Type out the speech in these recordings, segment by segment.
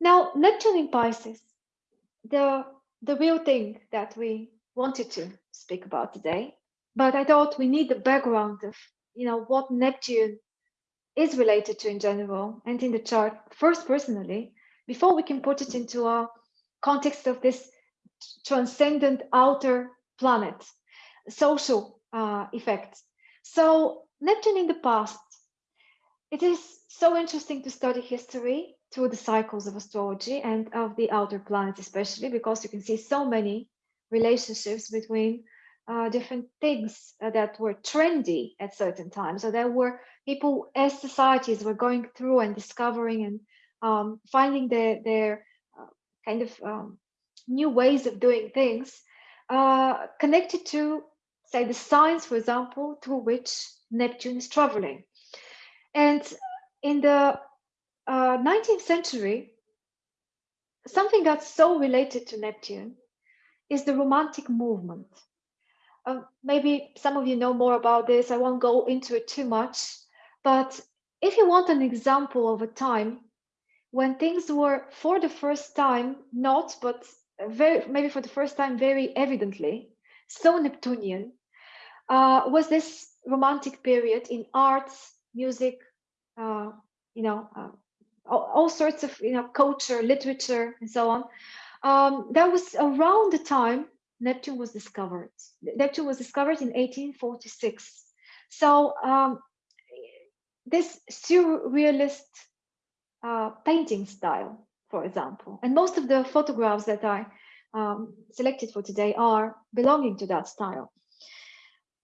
Now, Neptune in Pisces, the, the real thing that we wanted to speak about today, but I thought we need the background of, you know, what Neptune is related to in general and in the chart first personally, before we can put it into a context of this transcendent outer planet, social uh, effects. So Neptune in the past, it is so interesting to study history through the cycles of astrology and of the outer planets, especially because you can see so many relationships between uh, different things uh, that were trendy at certain times. So there were people as societies were going through and discovering and um, finding their, their uh, kind of um, new ways of doing things uh, connected to, say, the signs, for example, through which Neptune is traveling. And in the 19th uh, century, something that's so related to Neptune is the Romantic movement. Uh, maybe some of you know more about this. I won't go into it too much, but if you want an example of a time when things were for the first time not, but very maybe for the first time very evidently so Neptunian, uh, was this romantic period in arts, music, uh, you know, uh, all, all, sorts of you know culture, literature, and so on. Um, that was around the time Neptune was discovered. Neptune was discovered in 1846. So um, this surrealist uh, painting style, for example, and most of the photographs that I um, selected for today are belonging to that style.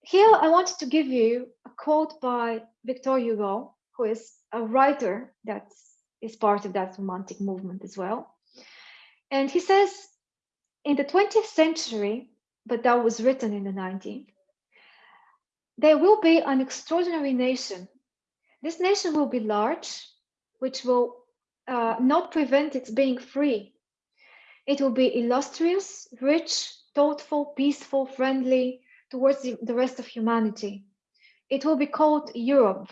Here, I wanted to give you a quote by Victor Hugo, who is a writer that is part of that romantic movement as well. And he says, in the 20th century, but that was written in the 19th, there will be an extraordinary nation. This nation will be large, which will uh, not prevent its being free. It will be illustrious, rich, thoughtful, peaceful, friendly towards the, the rest of humanity. It will be called Europe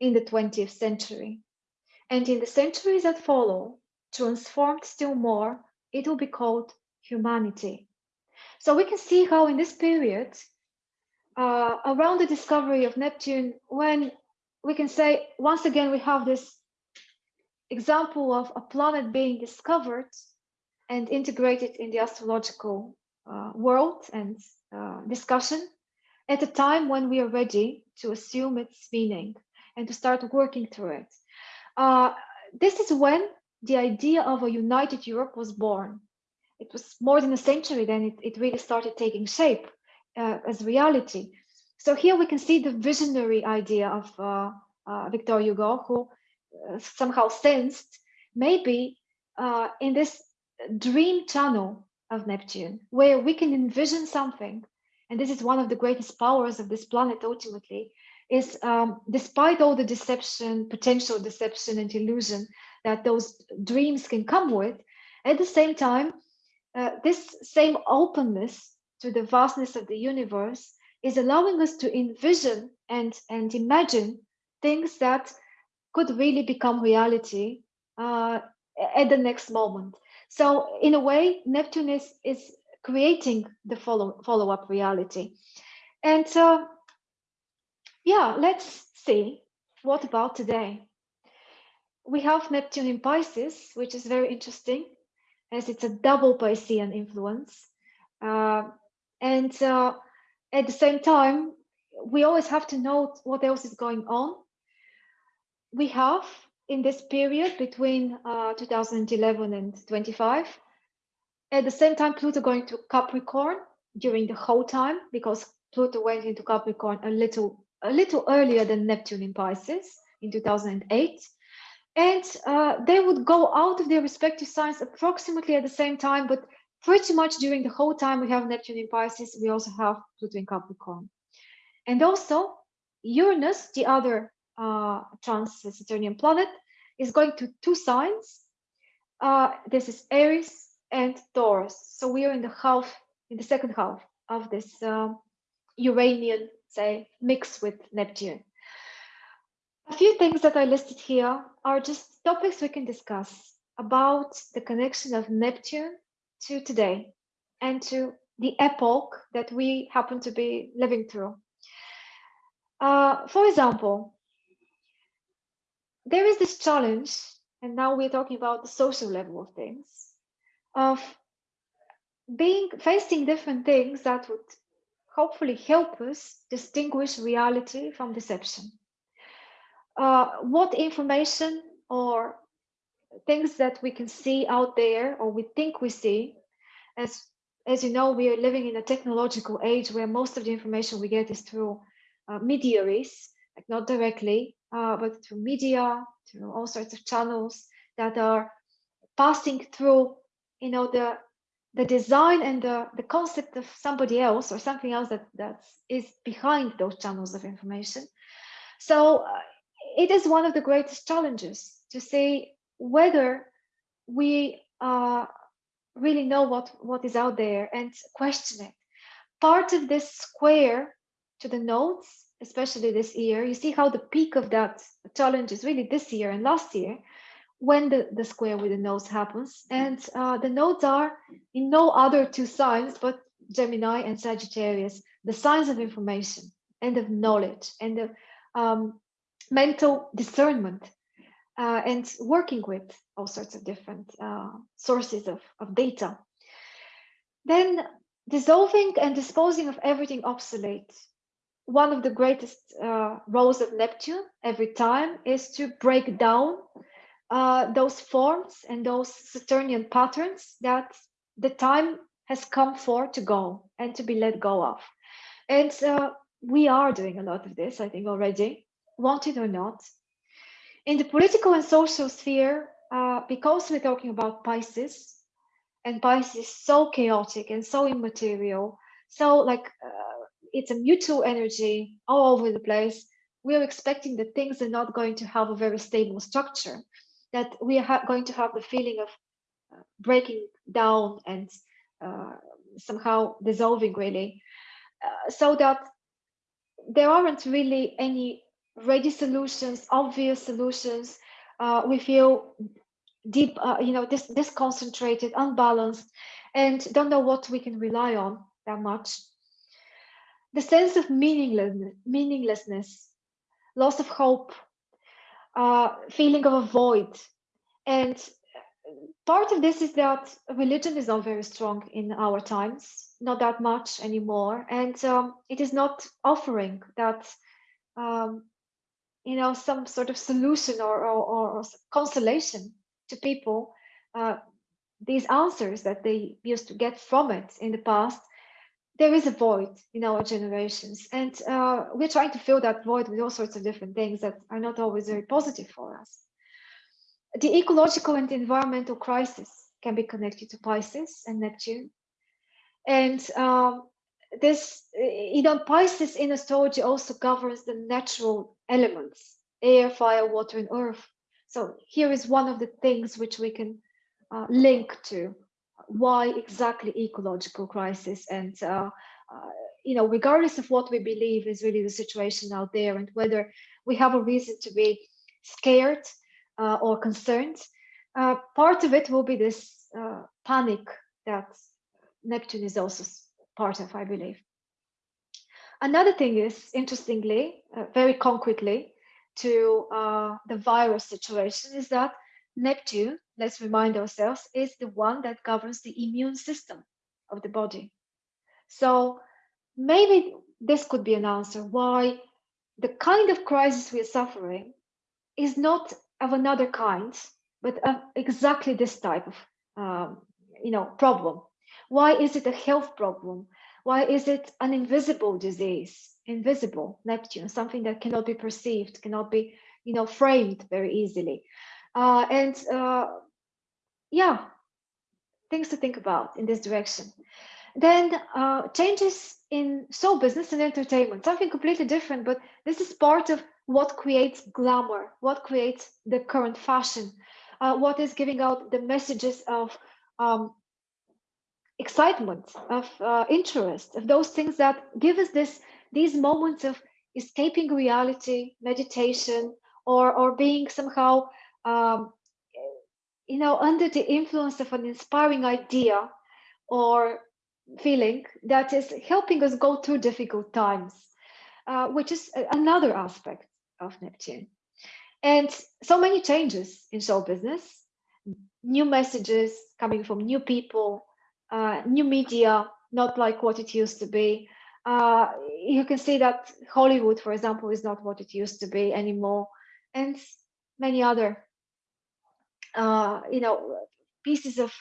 in the 20th century. And in the centuries that follow, transformed still more, it will be called humanity. So we can see how in this period, uh, around the discovery of Neptune, when we can say, once again, we have this example of a planet being discovered and integrated in the astrological uh, world and uh, discussion at a time when we are ready to assume its meaning and to start working through it. Uh, this is when the idea of a united Europe was born it was more than a century then it, it really started taking shape uh, as reality. So here we can see the visionary idea of uh, uh, Victor Hugo, who uh, somehow sensed maybe uh, in this dream channel of Neptune, where we can envision something, and this is one of the greatest powers of this planet ultimately, is um, despite all the deception, potential deception and illusion that those dreams can come with, at the same time, uh, this same openness to the vastness of the universe is allowing us to envision and, and imagine things that could really become reality uh, at the next moment. So in a way, Neptune is, is creating the follow, follow-up reality. And uh, yeah, let's see, what about today? We have Neptune in Pisces, which is very interesting as it's a double Piscean influence. Uh, and uh, at the same time, we always have to note what else is going on. We have in this period between uh, 2011 and 25, at the same time, Pluto going to Capricorn during the whole time because Pluto went into Capricorn a little a little earlier than Neptune in Pisces in 2008 and uh, they would go out of their respective signs approximately at the same time, but pretty much during the whole time we have Neptune in Pisces, we also have Pluto in Capricorn. And also Uranus, the other uh, trans-Saturnian planet, is going to two signs. Uh, this is Aries and Taurus. So we are in the half, in the second half of this um, Uranian, say, mix with Neptune. A few things that I listed here are just topics we can discuss. about the connection of Neptune to today and to the epoch that we happen to be living through. Uh, for example, there is this challenge, and now we're talking about the social level of things, of being facing different things that would hopefully help us distinguish reality from deception. Uh, what information or things that we can see out there or we think we see as as you know we are living in a technological age where most of the information we get is through uh, mediaries like not directly uh, but through media through all sorts of channels that are passing through you know the the design and the, the concept of somebody else or something else that that is behind those channels of information so uh, it is one of the greatest challenges to see whether we uh, really know what, what is out there and question it. Part of this square to the nodes, especially this year, you see how the peak of that challenge is really this year and last year when the, the square with the nodes happens. And uh, the nodes are in no other two signs but Gemini and Sagittarius, the signs of information and of knowledge and of um, mental discernment uh, and working with all sorts of different uh, sources of, of data. Then dissolving and disposing of everything obsolete. One of the greatest uh, roles of Neptune every time is to break down uh, those forms and those Saturnian patterns that the time has come for to go and to be let go of. And uh, we are doing a lot of this, I think, already, wanted or not. In the political and social sphere, uh, because we're talking about Pisces, and Pisces is so chaotic and so immaterial, so like uh, it's a mutual energy all over the place. We are expecting that things are not going to have a very stable structure, that we are going to have the feeling of breaking down and uh, somehow dissolving really, uh, so that there aren't really any ready solutions, obvious solutions. Uh, we feel deep, you know, this disconcentrated, unbalanced, and don't know what we can rely on that much. The sense of meaninglessness, meaninglessness loss of hope, uh, feeling of a void. And part of this is that religion is not very strong in our times, not that much anymore. And um, it is not offering that um, you know some sort of solution or or, or consolation to people. Uh, these answers that they used to get from it in the past there is a void in our generations. And uh, we're trying to fill that void with all sorts of different things that are not always very positive for us the ecological and environmental crisis can be connected to pisces and neptune. And um, this you know pisces in astrology also governs the natural elements air fire water and earth. So here is one of the things which we can uh, link to why exactly ecological crisis and uh, uh, you know regardless of what we believe is really the situation out there and whether we have a reason to be scared uh, or concerns. uh, part of it will be this uh, panic that neptune is also part of, I believe. Another thing is, interestingly, uh, very concretely, to uh, the virus situation is that Neptune, let's remind ourselves, is the one that governs the immune system of the body. So maybe this could be an answer why the kind of crisis we're suffering is not of another kind, but of exactly this type of um, you know problem why is it a health problem? Why is it an invisible disease? Invisible, Neptune, something that cannot be perceived, cannot be, you know, framed very easily. Uh, and uh, yeah, things to think about in this direction. Then uh, changes in show business and entertainment, something completely different, but this is part of what creates glamour, what creates the current fashion, uh, what is giving out the messages of um, excitement, of uh, interest, of those things that give us this these moments of escaping reality, meditation, or or being somehow um, you know, under the influence of an inspiring idea or feeling that is helping us go through difficult times, uh, which is another aspect of Neptune. And so many changes in show business, new messages coming from new people, uh, new media, not like what it used to be. Uh, you can see that Hollywood, for example, is not what it used to be anymore, and many other, uh, you know, pieces of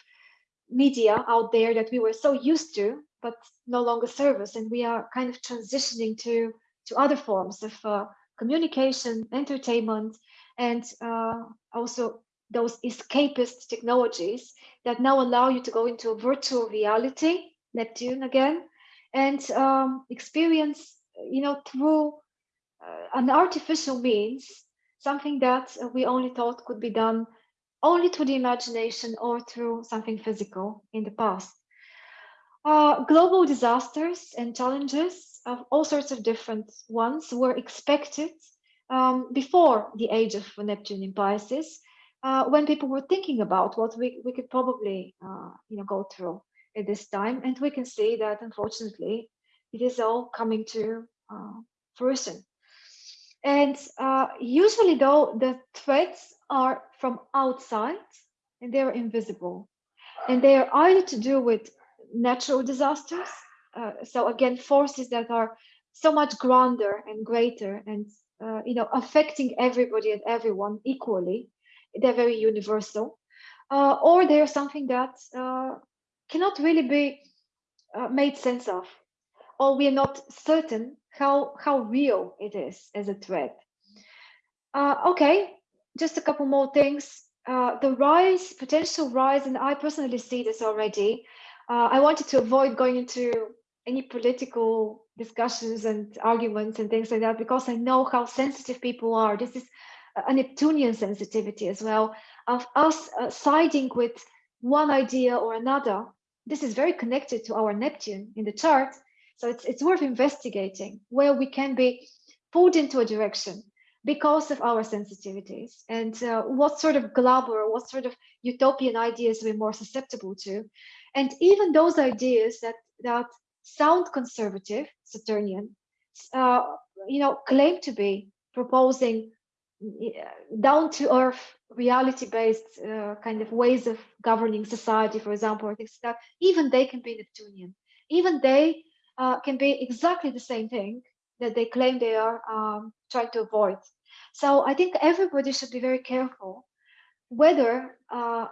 media out there that we were so used to, but no longer serve us, and we are kind of transitioning to to other forms of uh, communication, entertainment, and uh, also those escapist technologies that now allow you to go into a virtual reality, Neptune again, and um, experience, you know, through uh, an artificial means, something that we only thought could be done only through the imagination or through something physical in the past. Uh, global disasters and challenges of all sorts of different ones were expected um, before the age of Neptune in Pisces, uh, when people were thinking about what we, we could probably uh, you know go through at this time, and we can see that unfortunately it is all coming to uh, fruition. And uh, usually, though, the threats are from outside and they're invisible, and they are either to do with natural disasters. Uh, so again, forces that are so much grander and greater and uh, you know, affecting everybody and everyone equally. They're very universal. Uh, or they're something that uh, cannot really be uh, made sense of, or we are not certain how, how real it is as a threat. Uh, okay, just a couple more things. Uh, the rise, potential rise, and I personally see this already. I wanted to avoid going into any political discussions and arguments and things like that because I know how sensitive people are. This is a Neptunian sensitivity as well of us uh, siding with one idea or another. This is very connected to our Neptune in the chart. So it's, it's worth investigating where we can be pulled into a direction because of our sensitivities and uh, what sort of glob or what sort of utopian ideas we're more susceptible to. And even those ideas that, that sound conservative Saturnian, uh, you know, claim to be proposing down to earth, reality based uh, kind of ways of governing society, for example, or things like that, even they can be Neptunian. Even they uh, can be exactly the same thing that they claim they are um, trying to avoid. So I think everybody should be very careful whether uh,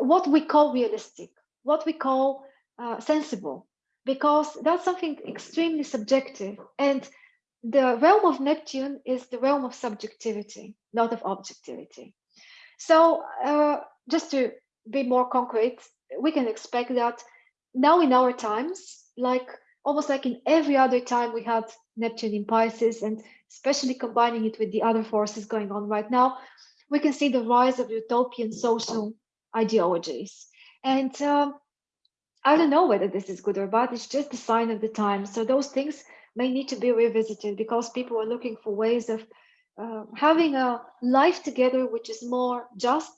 what we call realistic, what we call uh, sensible, because that's something extremely subjective. And the realm of Neptune is the realm of subjectivity, not of objectivity. So uh, just to be more concrete, we can expect that now in our times, like almost like in every other time we had Neptune in Pisces, and especially combining it with the other forces going on right now, we can see the rise of utopian social ideologies. And um, I don't know whether this is good or bad. It's just a sign of the time. So those things may need to be revisited because people are looking for ways of uh, having a life together which is more just,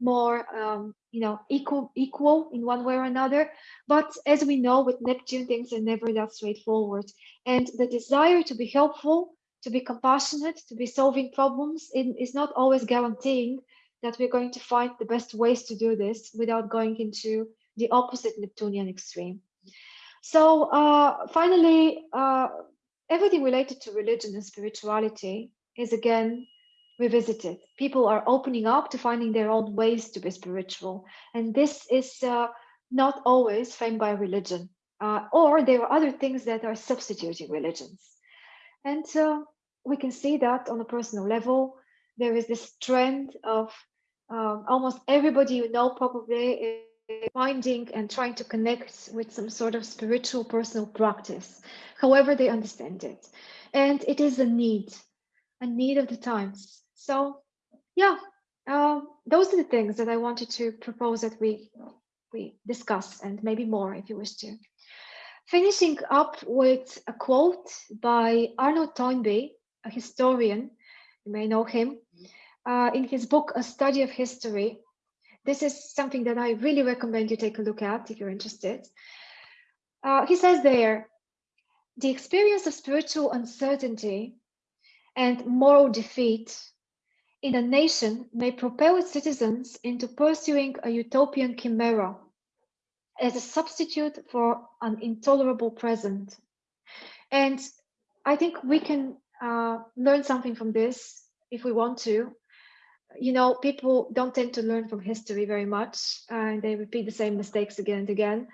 more um, you know equal equal in one way or another. But as we know, with Neptune, things are never that straightforward. And the desire to be helpful, to be compassionate, to be solving problems it is not always guaranteeing that we're going to find the best ways to do this without going into the opposite Neptunian extreme. So uh, finally, uh, everything related to religion and spirituality is again revisited. People are opening up to finding their own ways to be spiritual. And this is uh, not always framed by religion, uh, or there are other things that are substituting religions. And uh, we can see that on a personal level. There is this trend of um, almost everybody you know probably finding and trying to connect with some sort of spiritual personal practice, however they understand it. And it is a need, a need of the times. So yeah, uh, those are the things that I wanted to propose that we we discuss and maybe more if you wish to. Finishing up with a quote by Arnold Toynbee, a historian, you may know him, uh, in his book, A Study of History, this is something that I really recommend you take a look at if you're interested. Uh, he says there, the experience of spiritual uncertainty and moral defeat in a nation may propel its citizens into pursuing a utopian chimera as a substitute for an intolerable present. And I think we can uh, learn something from this if we want to. You know, people don't tend to learn from history very much and they repeat the same mistakes again and again.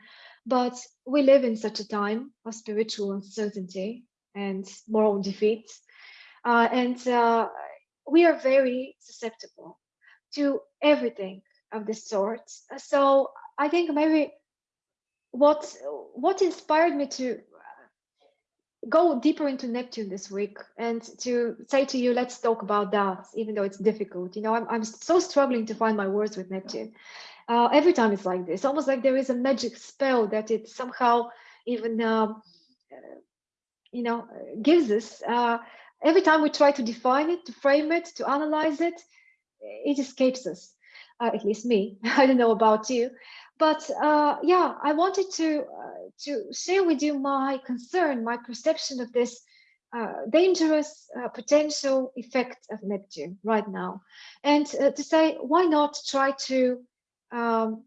But we live in such a time of spiritual uncertainty and moral defeat. Uh, and uh, we are very susceptible to everything of this sort. So I think maybe what what inspired me to go deeper into Neptune this week and to say to you, let's talk about that, even though it's difficult. You know, I'm, I'm so struggling to find my words with Neptune. Uh, every time it's like this, almost like there is a magic spell that it somehow even, uh, you know, gives us. Uh, every time we try to define it, to frame it, to analyze it, it escapes us, uh, at least me. I don't know about you. But uh, yeah, I wanted to to share with you my concern, my perception of this uh, dangerous uh, potential effect of Neptune right now, and uh, to say why not try to um,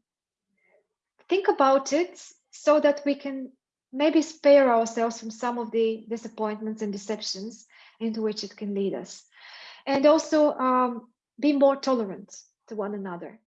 think about it so that we can maybe spare ourselves from some of the disappointments and deceptions into which it can lead us, and also um, be more tolerant to one another